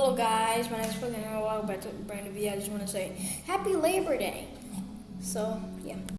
Hello guys, my name is Brandon. Welcome back to brand new video. I just want to say Happy Labor Day. So yeah.